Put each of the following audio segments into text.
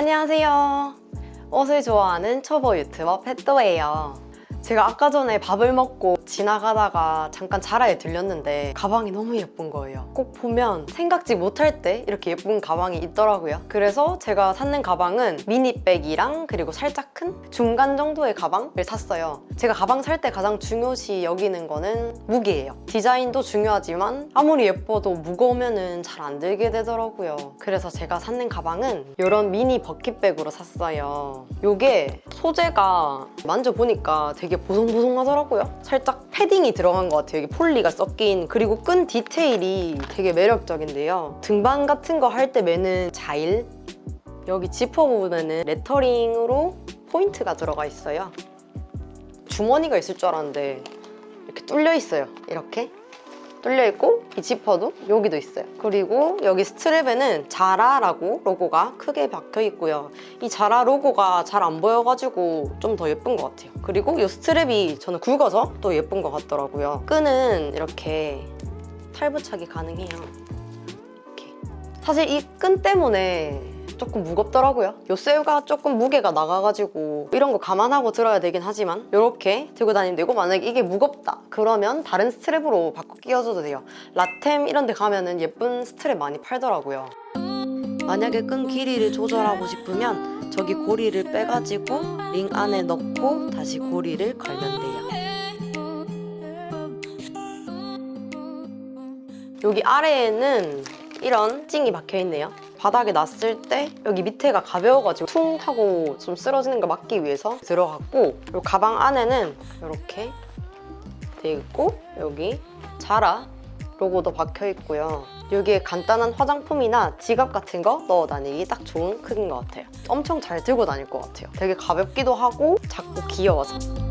안녕하세요. 옷을 좋아하는 초보 유튜버 펫도예요. 제가 아까 전에 밥을 먹고 지나가다가 잠깐 자라에 들렸는데 가방이 너무 예쁜 거예요. 꼭 보면 생각지 못할 때 이렇게 예쁜 가방이 있더라고요. 그래서 제가 샀는 가방은 미니백이랑 그리고 살짝 큰 중간 정도의 가방을 샀어요. 제가 가방 살 때 가장 중요시 여기는 거는 무게예요. 디자인도 중요하지만 아무리 예뻐도 무거우면 잘 안 들게 되더라고요. 그래서 제가 샀는 가방은 이런 미니 버킷백으로 샀어요. 이게 소재가 만져보니까 되게 보송보송하더라고요. 살짝 패딩이 들어간 것 같아요. 여기 폴리가 섞인 그리고 끈 디테일이 되게 매력적인데요. 등반 같은 거 할 때 매는 자일 여기 지퍼 부분에는 레터링으로 포인트가 들어가 있어요. 주머니가 있을 줄 알았는데 이렇게 뚫려 있어요. 이렇게 뚫려 있고 이 지퍼도 여기도 있어요. 그리고 여기 스트랩에는 자라라고 로고가 크게 박혀 있고요. 이 자라 로고가 잘 안 보여가지고 좀 더 예쁜 것 같아요. 그리고 이 스트랩이 저는 굵어서 또 예쁜 것 같더라고요. 끈은 이렇게 탈부착이 가능해요. 사실 이 끈 때문에 조금 무겁더라고요. 요 쇠가 조금 무게가 나가가지고 이런 거 감안하고 들어야 되긴 하지만 이렇게 들고 다니면 되고 만약에 이게 무겁다 그러면 다른 스트랩으로 바꿔 끼워줘도 돼요. 라템 이런 데 가면 은 예쁜 스트랩 많이 팔더라고요. 만약에 끈 길이를 조절하고 싶으면 저기 고리를 빼가지고 링 안에 넣고 다시 고리를 걸면 돼요. 여기 아래에는 이런 찡이 박혀있네요. 바닥에 놨을 때 여기 밑에가 가벼워가지고 퉁 하고 좀 쓰러지는 거 막기 위해서 들어갔고 그리고 가방 안에는 이렇게 돼 있고 여기 자라 로고도 박혀 있고요. 여기에 간단한 화장품이나 지갑 같은 거 넣어 다니기 딱 좋은 크기인 것 같아요. 엄청 잘 들고 다닐 것 같아요. 되게 가볍기도 하고 작고 귀여워서.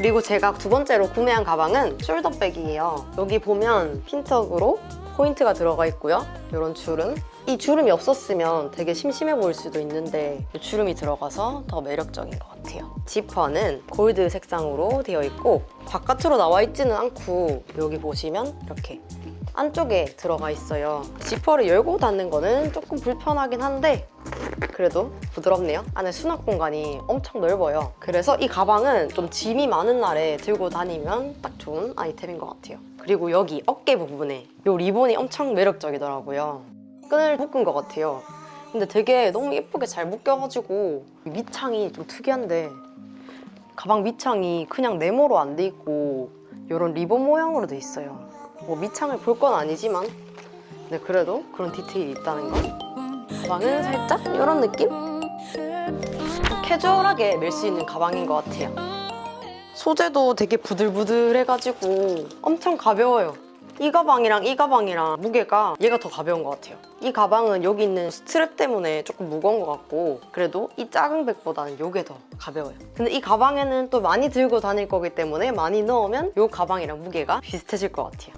그리고 제가 두 번째로 구매한 가방은 숄더백이에요. 여기 보면 핀턱으로 포인트가 들어가 있고요. 이런 주름. 이 주름이 없었으면 되게 심심해 보일 수도 있는데 이 주름이 들어가서 더 매력적인 것 같아요. 지퍼는 골드 색상으로 되어 있고 바깥으로 나와 있지는 않고 여기 보시면 이렇게 안쪽에 들어가 있어요. 지퍼를 열고 닫는 거는 조금 불편하긴 한데 그래도 부드럽네요. 안에 수납 공간이 엄청 넓어요. 그래서 이 가방은 좀 짐이 많은 날에 들고 다니면 딱 좋은 아이템인 것 같아요. 그리고 여기 어깨 부분에 이 리본이 엄청 매력적이더라고요. 끈을 묶은 것 같아요. 근데 되게 너무 예쁘게 잘 묶여가지고 밑창이 좀 특이한데 가방 밑창이 그냥 네모로 안 돼 있고 이런 리본 모양으로 돼 있어요. 뭐 밑창을 볼 건 아니지만 근데 그래도 그런 디테일이 있다는 거 가방은 살짝? 이런 느낌? 캐주얼하게 멜 수 있는 가방인 것 같아요. 소재도 되게 부들부들해가지고 엄청 가벼워요. 이 가방이랑 이 가방이랑 무게가 얘가 더 가벼운 것 같아요. 이 가방은 여기 있는 스트랩 때문에 조금 무거운 것 같고 그래도 이 작은 백보다는 이게 더 가벼워요. 근데 이 가방에는 또 많이 들고 다닐 거기 때문에 많이 넣으면 이 가방이랑 무게가 비슷해질 것 같아요